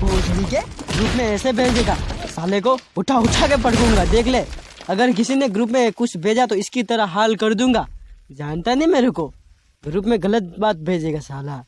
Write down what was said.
भोसड़ी के ग्रुप में ऐसे भेजेगा। साले को उठा उठा के पटकूँगा देख ले। अगर किसी ने ग्रुप में कुछ भेजा तो इसकी तरह हाल कर दूँगा। जानता नहीं मेरे को। ग्रुप में गलत बात भेजेगा साला।